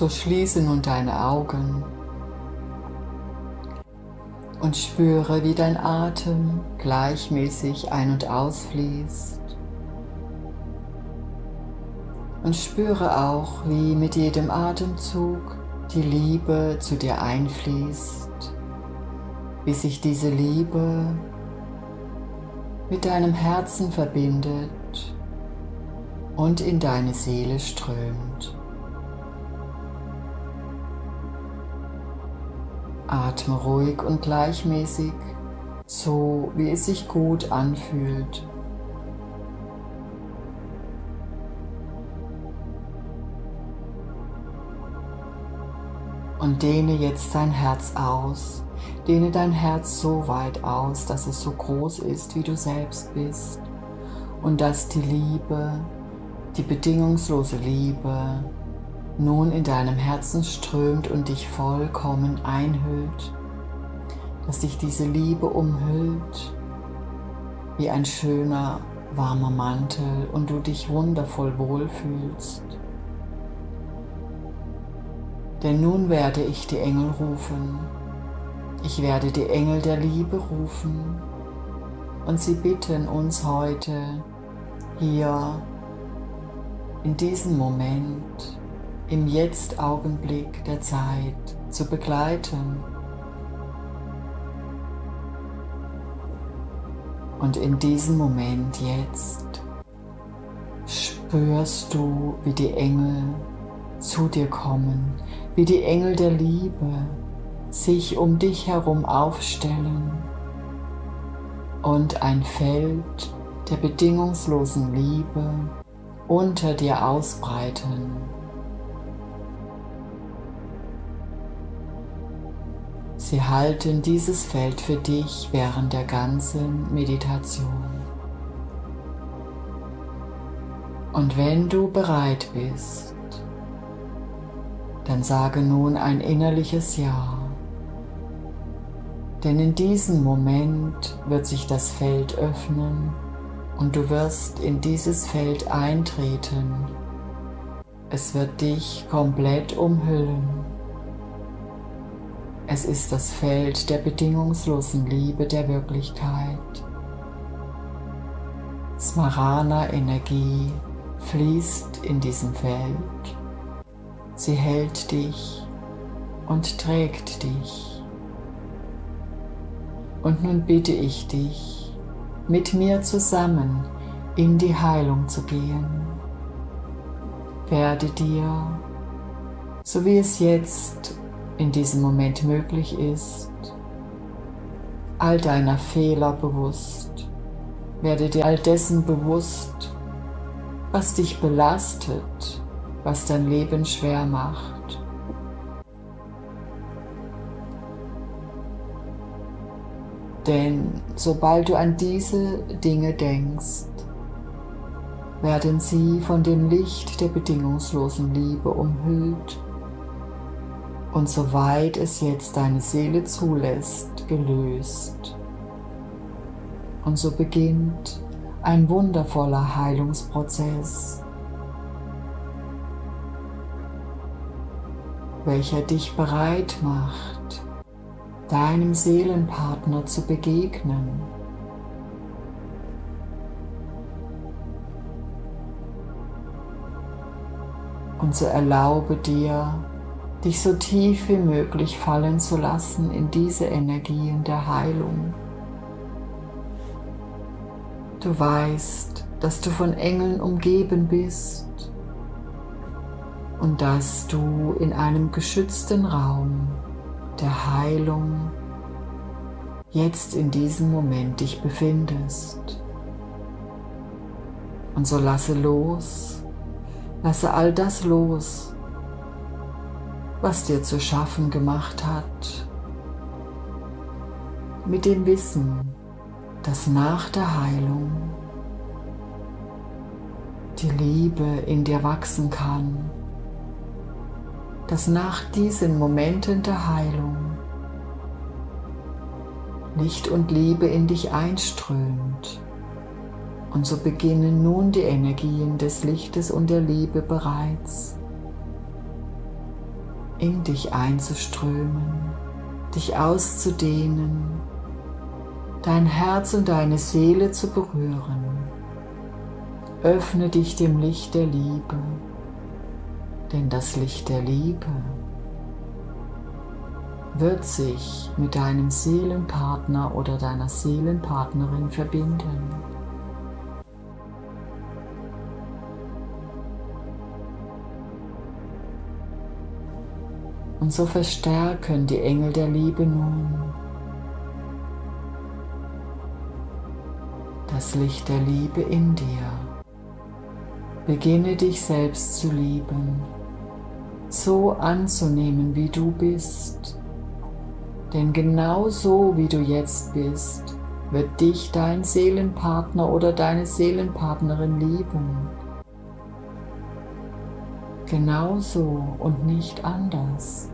So schließe nun deine Augen und spüre, wie dein Atem gleichmäßig ein- und ausfließt. Und spüre auch, wie mit jedem Atemzug die Liebe zu dir einfließt, wie sich diese Liebe mit deinem Herzen verbindet und in deine Seele strömt. Atme ruhig und gleichmäßig, so wie es sich gut anfühlt. Und dehne jetzt dein Herz aus. Dehne dein Herz so weit aus, dass es so groß ist, wie du selbst bist. Und dass die Liebe, die bedingungslose Liebe, nun in deinem Herzen strömt und dich vollkommen einhüllt, dass dich diese Liebe umhüllt wie ein schöner, warmer Mantel und du dich wundervoll wohlfühlst. Denn nun werde ich die Engel rufen. Ich werde die Engel der Liebe rufen und sie bitten uns heute hier in diesem Moment im Jetzt-Augenblick der Zeit zu begleiten. Und in diesem Moment jetzt spürst du, wie die Engel zu dir kommen, wie die Engel der Liebe sich um dich herum aufstellen und ein Feld der bedingungslosen Liebe unter dir ausbreiten. Sie halten dieses Feld für dich während der ganzen Meditation. Und wenn du bereit bist, dann sage nun ein innerliches Ja. Denn in diesem Moment wird sich das Feld öffnen und du wirst in dieses Feld eintreten. Es wird dich komplett umhüllen. Es ist das Feld der bedingungslosen Liebe der Wirklichkeit. Smarana-Energie fließt in diesem Feld. Sie hält dich und trägt dich. Und nun bitte ich dich, mit mir zusammen in die Heilung zu gehen. Werde dir, so wie es jetzt in diesem Moment möglich ist, all deiner Fehler bewusst. Werde dir all dessen bewusst, was dich belastet, was dein Leben schwer macht. Denn sobald du an diese Dinge denkst, werden sie von dem Licht der bedingungslosen Liebe umhüllt und soweit es jetzt deine Seele zulässt, gelöst. Und so beginnt ein wundervoller Heilungsprozess, welcher dich bereit macht, deinem Seelenpartner zu begegnen. Und so erlaube dir, dich so tief wie möglich fallen zu lassen in diese Energien der Heilung. Du weißt, dass du von Engeln umgeben bist und dass du in einem geschützten Raum der Heilung jetzt in diesem Moment dich befindest. Und so lasse los, lasse all das los, was dir zu schaffen gemacht hat, mit dem Wissen, dass nach der Heilung die Liebe in dir wachsen kann, dass nach diesen Momenten der Heilung Licht und Liebe in dich einströmt. Und so beginnen nun die Energien des Lichtes und der Liebe bereits in dich einzuströmen, dich auszudehnen, dein Herz und deine Seele zu berühren. Öffne dich dem Licht der Liebe, denn das Licht der Liebe wird sich mit deinem Seelenpartner oder deiner Seelenpartnerin verbinden. Und so verstärken die Engel der Liebe nun das Licht der Liebe in dir. Beginne dich selbst zu lieben, so anzunehmen, wie du bist. Denn genau so, wie du jetzt bist, wird dich dein Seelenpartner oder deine Seelenpartnerin lieben. Genauso und nicht anders.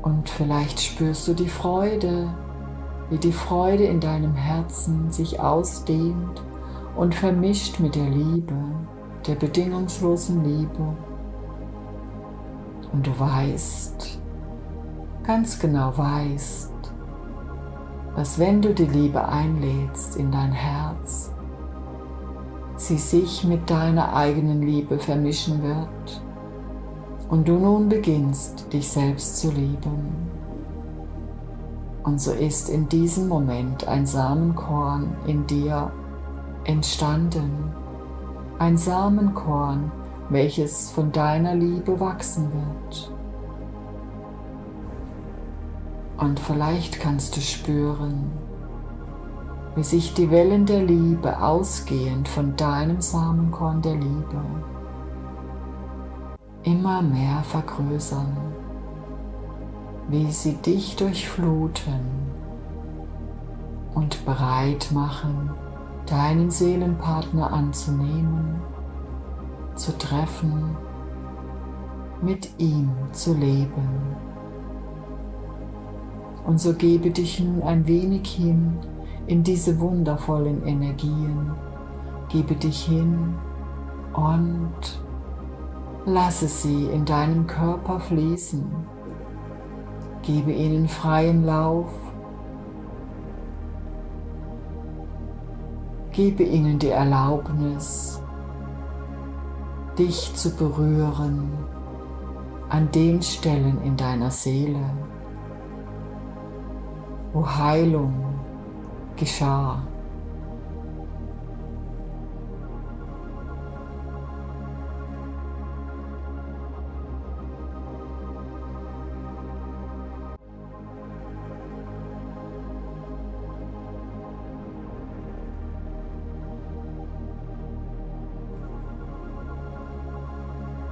Und vielleicht spürst du die Freude, wie die Freude in deinem Herzen sich ausdehnt und vermischt mit der Liebe, der bedingungslosen Liebe. Und du weißt, ganz genau weißt, dass wenn du die Liebe einlädst in dein Herz, sie sich mit deiner eigenen Liebe vermischen wird und du nun beginnst, dich selbst zu lieben. Und so ist in diesem Moment ein Samenkorn in dir entstanden, ein Samenkorn, welches von deiner Liebe wachsen wird. Und vielleicht kannst du spüren, wie sich die Wellen der Liebe ausgehend von deinem Samenkorn der Liebe immer mehr vergrößern, wie sie dich durchfluten und bereit machen, deinen Seelenpartner anzunehmen, zu treffen, mit ihm zu leben. Und so gebe dich nun ein wenig hin in diese wundervollen Energien. Gebe dich hin und lasse sie in deinem Körper fließen. Gebe ihnen freien Lauf. Gebe ihnen die Erlaubnis, dich zu berühren an den Stellen in deiner Seele, wo Heilung geschah.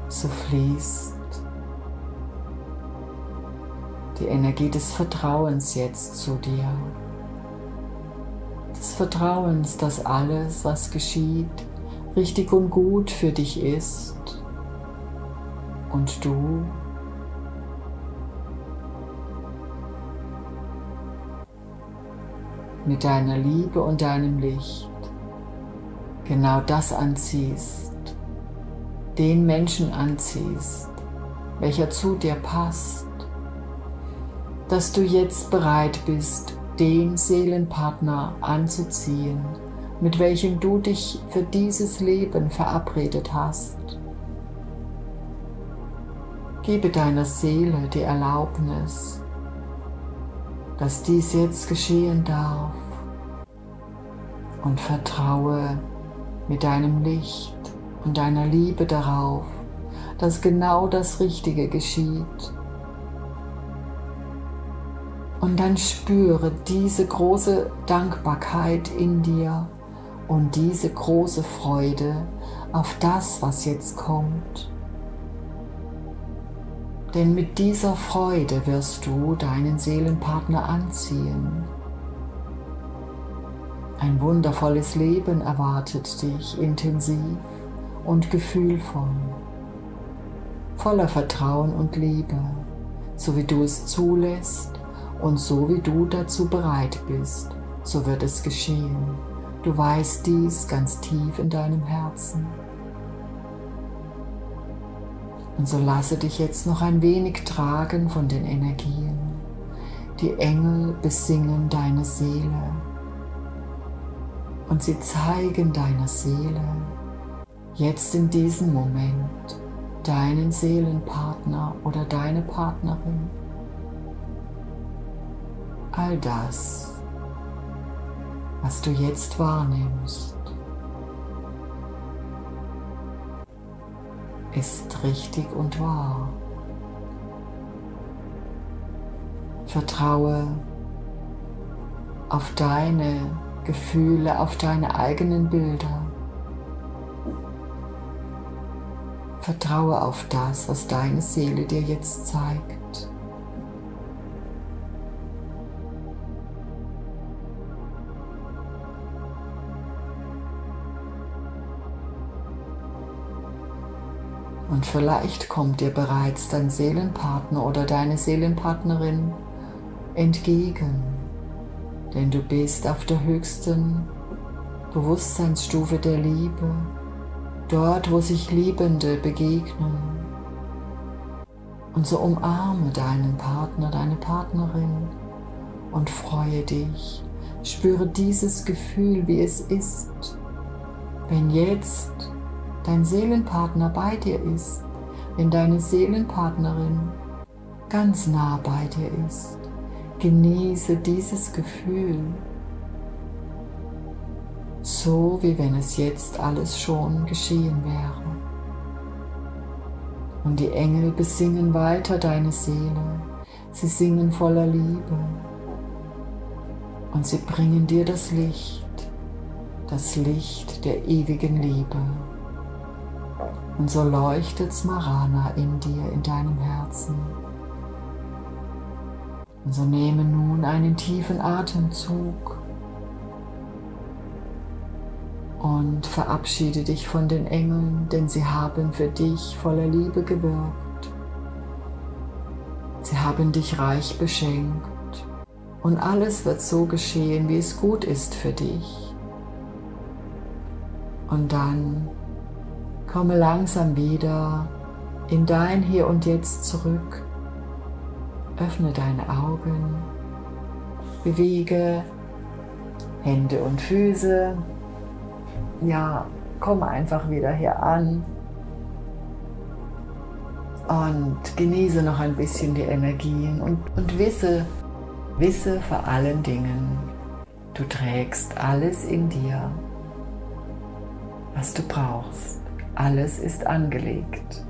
So fließt die Energie des Vertrauens jetzt zu dir Vertrauens, dass alles, was geschieht, richtig und gut für dich ist. Und du? Mit deiner Liebe und deinem Licht genau das anziehst, den Menschen anziehst, welcher zu dir passt, dass du jetzt bereit bist, den Seelenpartner anzuziehen, mit welchem du dich für dieses Leben verabredet hast. Gebe deiner Seele die Erlaubnis, dass dies jetzt geschehen darf und vertraue mit deinem Licht und deiner Liebe darauf, dass genau das Richtige geschieht und dann spüre diese große Dankbarkeit in dir und diese große Freude auf das, was jetzt kommt. Denn mit dieser Freude wirst du deinen Seelenpartner anziehen. Ein wundervolles Leben erwartet dich intensiv und gefühlvoll, voller Vertrauen und Liebe, so wie du es zulässt und so wie du dazu bereit bist, so wird es geschehen. Du weißt dies ganz tief in deinem Herzen. Und so lasse dich jetzt noch ein wenig tragen von den Energien. Die Engel besingen deine Seele und sie zeigen deiner Seele jetzt in diesem Moment deinen Seelenpartner oder deine Partnerin. All das, was du jetzt wahrnimmst, ist richtig und wahr. Vertraue auf deine Gefühle, auf deine eigenen Bilder. Vertraue auf das, was deine Seele dir jetzt zeigt. Und vielleicht kommt dir bereits dein Seelenpartner oder deine Seelenpartnerin entgegen, denn du bist auf der höchsten Bewusstseinsstufe der Liebe dort wo sich Liebende begegnen. Und so umarme deinen Partner, deine Partnerin und freue dich. Spüre dieses Gefühl, wie es ist, wenn jetzt dein Seelenpartner bei dir ist, wenn deine Seelenpartnerin ganz nah bei dir ist. Genieße dieses Gefühl so wie wenn es jetzt alles schon geschehen wäre. Und die Engel besingen weiter deine Seele, sie singen voller Liebe und sie bringen dir das Licht, das Licht der ewigen Liebe. Und so leuchtet Smarana in dir, in deinem Herzen. Und so nehme nun einen tiefen Atemzug und verabschiede dich von den Engeln, denn sie haben für dich voller Liebe gewirkt. Sie haben dich reich beschenkt und alles wird so geschehen, wie es gut ist für dich. Und dann komme langsam wieder in dein Hier und Jetzt zurück. Öffne deine Augen, bewege Hände und Füße ja, komm einfach wieder hier an und genieße noch ein bisschen die Energien und, und wisse, wisse vor allen Dingen, du trägst alles in dir, was du brauchst. Alles ist angelegt.